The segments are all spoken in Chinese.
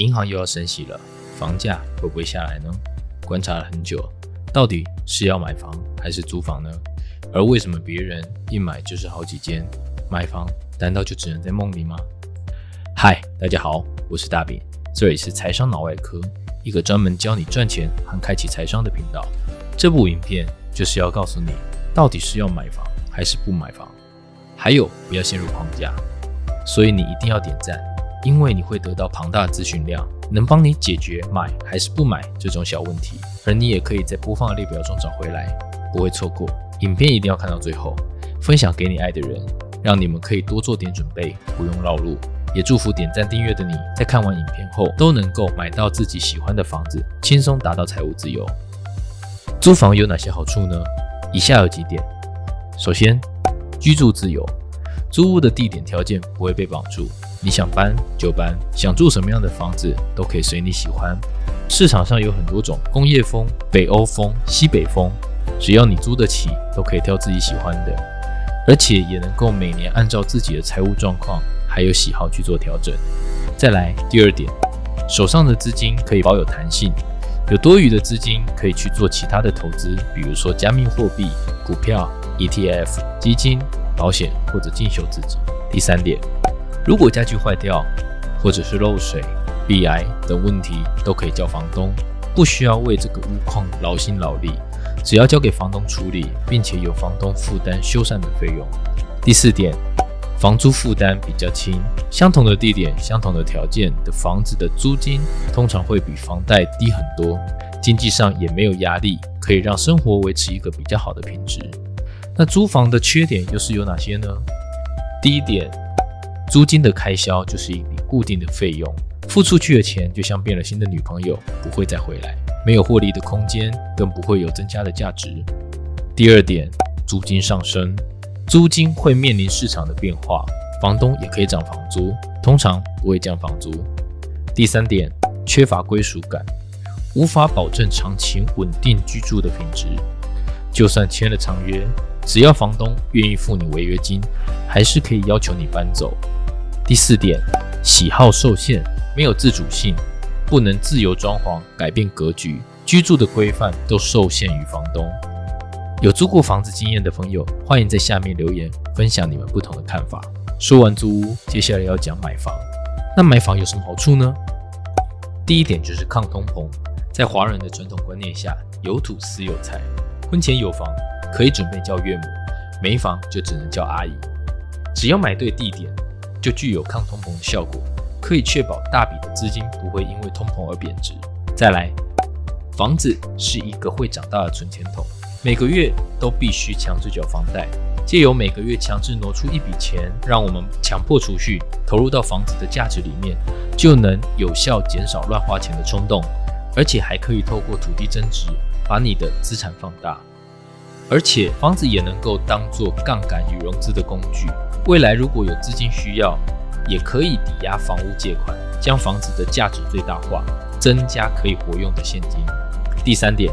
银行又要升息了，房价会不会下来呢？观察了很久，到底是要买房还是租房呢？而为什么别人一买就是好几间？买房难道就只能在梦里吗？嗨，大家好，我是大饼，这里是财商脑外科，一个专门教你赚钱和开启财商的频道。这部影片就是要告诉你，到底是要买房还是不买房，还有不要陷入框架。所以你一定要点赞。因为你会得到庞大的资讯量，能帮你解决买还是不买这种小问题，而你也可以在播放列表中找回来，不会错过。影片一定要看到最后，分享给你爱的人，让你们可以多做点准备，不用绕路。也祝福点赞订阅的你在看完影片后都能够买到自己喜欢的房子，轻松达到财务自由。租房有哪些好处呢？以下有几点：首先，居住自由，租屋的地点条件不会被绑住。你想搬就搬，想住什么样的房子都可以随你喜欢。市场上有很多种工业风、北欧风、西北风，只要你租得起，都可以挑自己喜欢的，而且也能够每年按照自己的财务状况还有喜好去做调整。再来第二点，手上的资金可以保有弹性，有多余的资金可以去做其他的投资，比如说加密货币、股票、ETF、基金、保险或者进修自己。第三点。如果家具坏掉，或者是漏水、壁癌等问题，都可以叫房东，不需要为这个屋况劳心劳力，只要交给房东处理，并且由房东负担修缮的费用。第四点，房租负担比较轻，相同的地点、相同的条件的房子的租金，通常会比房贷低很多，经济上也没有压力，可以让生活维持一个比较好的品质。那租房的缺点又是有哪些呢？第一点。租金的开销就是一笔固定的费用，付出去的钱就像变了心的女朋友，不会再回来，没有获利的空间，更不会有增加的价值。第二点，租金上升，租金会面临市场的变化，房东也可以涨房租，通常不会降房租。第三点，缺乏归属感，无法保证长期稳定居住的品质，就算签了长约，只要房东愿意付你违约金，还是可以要求你搬走。第四点，喜好受限，没有自主性，不能自由装潢改变格局，居住的规范都受限于房东。有租过房子经验的朋友，欢迎在下面留言分享你们不同的看法。说完租屋，接下来要讲买房。那买房有什么好处呢？第一点就是抗通膨，在华人的传统观念下，有土司有财，婚前有房可以准备叫岳母，没房就只能叫阿姨。只要买对地点。就具有抗通膨的效果，可以确保大笔的资金不会因为通膨而贬值。再来，房子是一个会长大的存钱筒，每个月都必须强制缴房贷，借由每个月强制挪出一笔钱，让我们强迫储蓄，投入到房子的价值里面，就能有效减少乱花钱的冲动，而且还可以透过土地增值，把你的资产放大，而且房子也能够当做杠杆与融资的工具。未来如果有资金需要，也可以抵押房屋借款，将房子的价值最大化，增加可以活用的现金。第三点，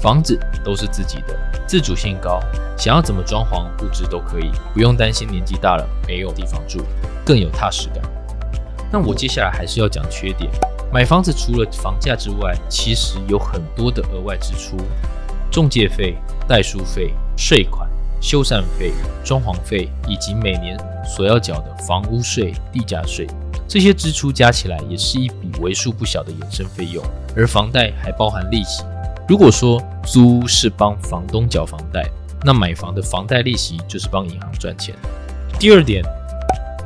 房子都是自己的，自主性高，想要怎么装潢布置都可以，不用担心年纪大了没有地方住，更有踏实感。那我接下来还是要讲缺点。买房子除了房价之外，其实有很多的额外支出，中介费、代书费、税款。修缮费、装潢费以及每年所要缴的房屋税、地价税，这些支出加起来也是一笔为数不小的衍生费用。而房贷还包含利息。如果说租是帮房东缴房贷，那买房的房贷利息就是帮银行赚钱。第二点，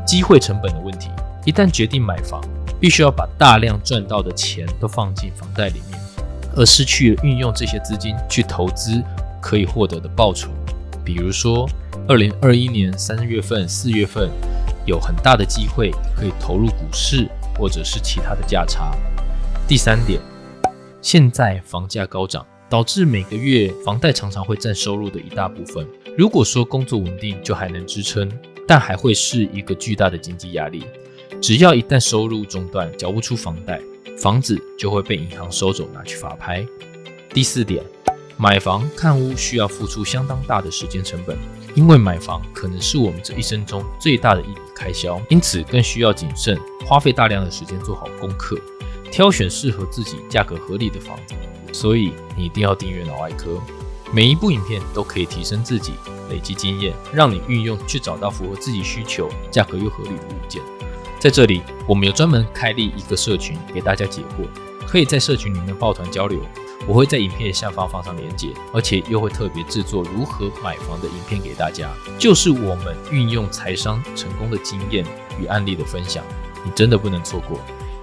机会成本的问题。一旦决定买房，必须要把大量赚到的钱都放进房贷里面，而失去运用这些资金去投资可以获得的报酬。比如说，二零二一年三月份、四月份有很大的机会可以投入股市或者是其他的价差。第三点，现在房价高涨，导致每个月房贷常常会占收入的一大部分。如果说工作稳定，就还能支撑，但还会是一个巨大的经济压力。只要一旦收入中断，缴不出房贷，房子就会被银行收走，拿去法拍。第四点。买房看屋需要付出相当大的时间成本，因为买房可能是我们这一生中最大的一笔开销，因此更需要谨慎，花费大量的时间做好功课，挑选适合自己、价格合理的房子。所以你一定要订阅脑外科，每一部影片都可以提升自己，累积经验，让你运用去找到符合自己需求、价格又合理的物件。在这里，我们有专门开立一个社群给大家解惑，可以在社群里面抱团交流。我会在影片下方放上链接，而且又会特别制作如何买房的影片给大家，就是我们运用财商成功的经验与案例的分享。你真的不能错过，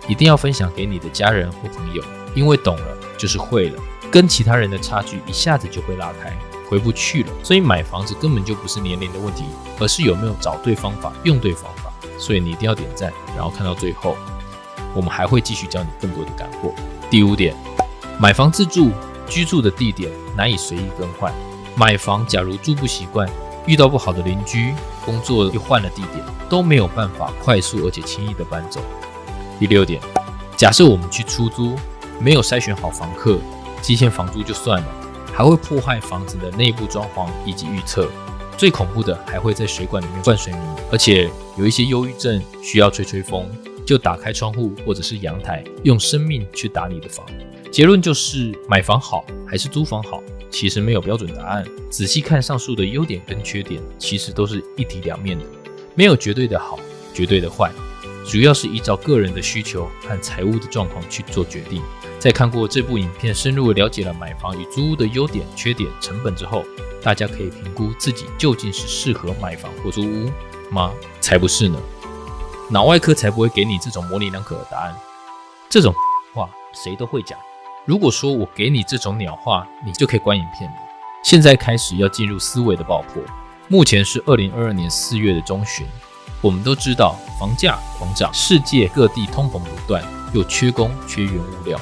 一定要分享给你的家人或朋友，因为懂了就是会了，跟其他人的差距一下子就会拉开，回不去了。所以买房子根本就不是年龄的问题，而是有没有找对方法、用对方法。所以你一定要点赞，然后看到最后，我们还会继续教你更多的干货。第五点，买房自住居住的地点难以随意更换。买房假如住不习惯，遇到不好的邻居，工作又换了地点，都没有办法快速而且轻易的搬走。第六点，假设我们去出租，没有筛选好房客，基线房租就算了，还会破坏房子的内部装潢以及预测。最恐怖的还会在水管里面灌水泥，而且有一些忧郁症需要吹吹风，就打开窗户或者是阳台，用生命去打你的房。结论就是买房好还是租房好，其实没有标准答案。仔细看上述的优点跟缺点，其实都是一体两面的，没有绝对的好，绝对的坏，主要是依照个人的需求和财务的状况去做决定。在看过这部影片，深入了解了买房与租屋的优点、缺点、成本之后。大家可以评估自己究竟是适合买房或租屋吗？才不是呢！脑外科才不会给你这种模棱两可的答案。这种话谁都会讲。如果说我给你这种鸟话，你就可以关影片了。现在开始要进入思维的爆破。目前是二零二二年四月的中旬，我们都知道房价狂涨，世界各地通膨不断，又缺工缺原物料，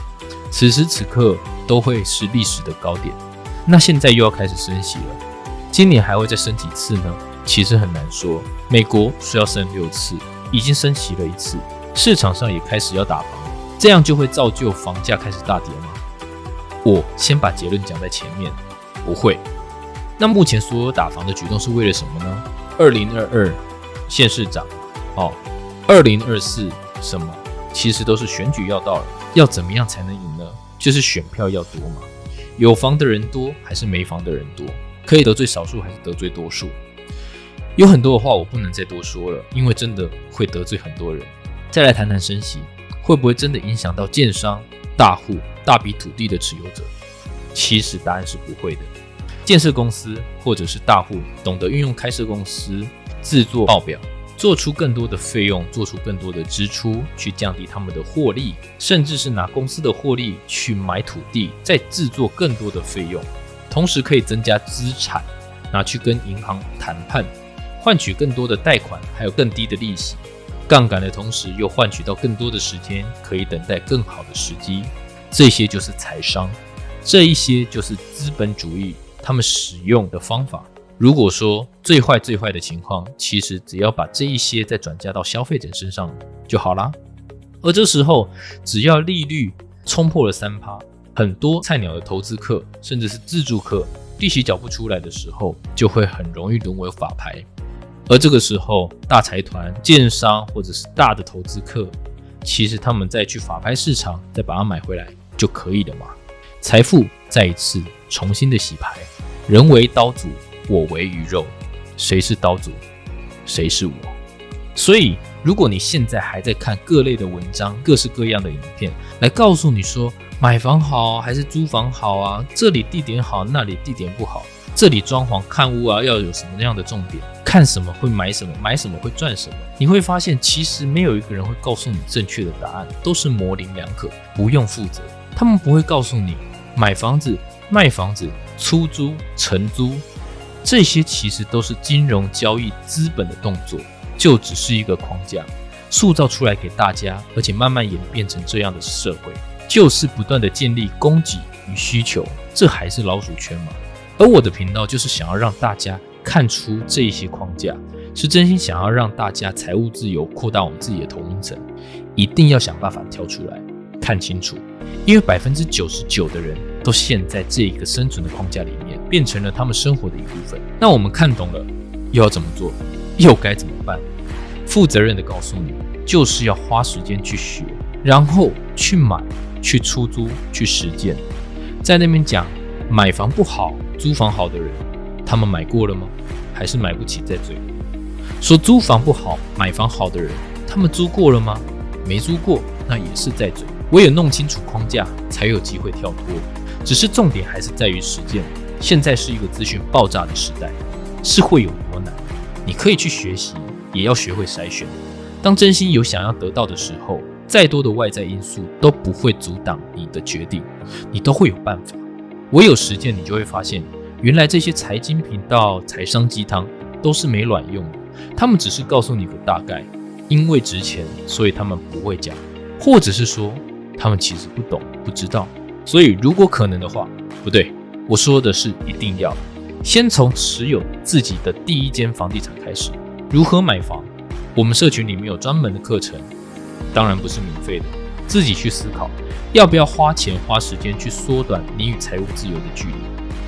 此时此刻都会是历史的高点。那现在又要开始升息了，今年还会再升几次呢？其实很难说。美国说要升六次，已经升息了一次，市场上也开始要打房，这样就会造就房价开始大跌吗？我先把结论讲在前面，不会。那目前所有打房的举动是为了什么呢？二零二二县市长，哦，二零二四什么？其实都是选举要到了，要怎么样才能赢呢？就是选票要多嘛。有房的人多还是没房的人多？可以得罪少数还是得罪多数？有很多的话我不能再多说了，因为真的会得罪很多人。再来谈谈升息，会不会真的影响到建商、大户、大笔土地的持有者？其实答案是不会的。建设公司或者是大户懂得运用开设公司制作报表。做出更多的费用，做出更多的支出，去降低他们的获利，甚至是拿公司的获利去买土地，再制作更多的费用，同时可以增加资产，拿去跟银行谈判，换取更多的贷款，还有更低的利息，杠杆的同时又换取到更多的时间，可以等待更好的时机，这些就是财商，这一些就是资本主义他们使用的方法。如果说最坏最坏的情况，其实只要把这一些再转嫁到消费者身上就好啦。而这时候，只要利率冲破了三趴，很多菜鸟的投资客，甚至是自助客，利息缴不出来的时候，就会很容易沦为法拍。而这个时候，大财团、建商或者是大的投资客，其实他们再去法拍市场再把它买回来就可以了嘛。财富再一次重新的洗牌，人为刀俎。我为鱼肉，谁是刀俎，谁是我？所以，如果你现在还在看各类的文章、各式各样的影片，来告诉你说买房好还是租房好啊？这里地点好，那里地点不好，这里装潢看屋啊要有什么样的重点？看什么会买什么，买什么会赚什么？你会发现，其实没有一个人会告诉你正确的答案，都是模棱两可，不用负责。他们不会告诉你买房子、卖房子、出租、承租。这些其实都是金融交易资本的动作，就只是一个框架，塑造出来给大家，而且慢慢演变成这样的社会，就是不断的建立供给与需求，这还是老鼠圈吗？而我的频道就是想要让大家看出这一些框架，是真心想要让大家财务自由，扩大我们自己的同龄层，一定要想办法跳出来，看清楚，因为百分之九十九的人都陷在这一个生存的框架里面。变成了他们生活的一部分。那我们看懂了，又要怎么做？又该怎么办？负责任的告诉你，就是要花时间去学，然后去买、去出租、去实践。在那边讲买房不好、租房好的人，他们买过了吗？还是买不起在追？说租房不好、买房好的人，他们租过了吗？没租过，那也是在追。唯有弄清楚框架，才有机会跳脱。只是重点还是在于实践。现在是一个资讯爆炸的时代，是会有多难？你可以去学习，也要学会筛选。当真心有想要得到的时候，再多的外在因素都不会阻挡你的决定，你都会有办法。唯有实践，你就会发现，原来这些财经频道、财商鸡汤都是没卵用的。他们只是告诉你个大概，因为值钱，所以他们不会讲，或者是说他们其实不懂、不知道。所以如果可能的话，不对。我说的是，一定要先从持有自己的第一间房地产开始。如何买房？我们社群里面有专门的课程，当然不是免费的。自己去思考，要不要花钱花时间去缩短你与财务自由的距离？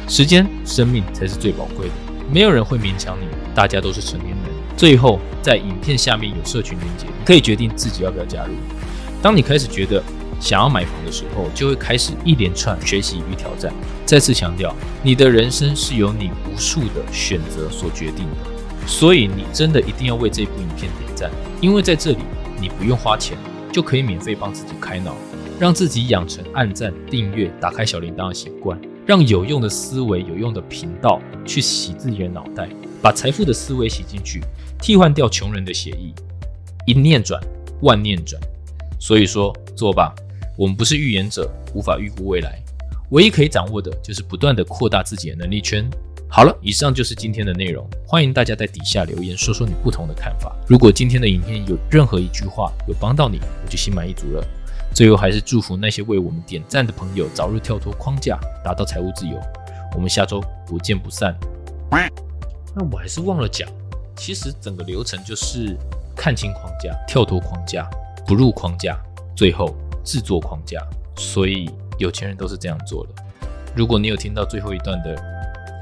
时间、生命才是最宝贵的，没有人会勉强你。大家都是成年人。最后，在影片下面有社群连接，你可以决定自己要不要加入。当你开始觉得，想要买房的时候，就会开始一连串学习与挑战。再次强调，你的人生是由你无数的选择所决定的，所以你真的一定要为这部影片点赞，因为在这里你不用花钱就可以免费帮自己开脑，让自己养成按赞、订阅、打开小铃铛的习惯，让有用的思维、有用的频道去洗自己的脑袋，把财富的思维洗进去，替换掉穷人的协议，一念转，万念转。所以说，做吧。我们不是预言者，无法预估未来，唯一可以掌握的就是不断的扩大自己的能力圈。好了，以上就是今天的内容，欢迎大家在底下留言说说你不同的看法。如果今天的影片有任何一句话有帮到你，我就心满意足了。最后还是祝福那些为我们点赞的朋友早日跳脱框架，达到财务自由。我们下周不见不散。那我还是忘了讲，其实整个流程就是看清框架，跳脱框架，不入框架，最后。制作框架，所以有钱人都是这样做的。如果你有听到最后一段的，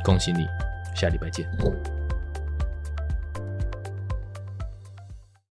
恭喜你，下礼拜见。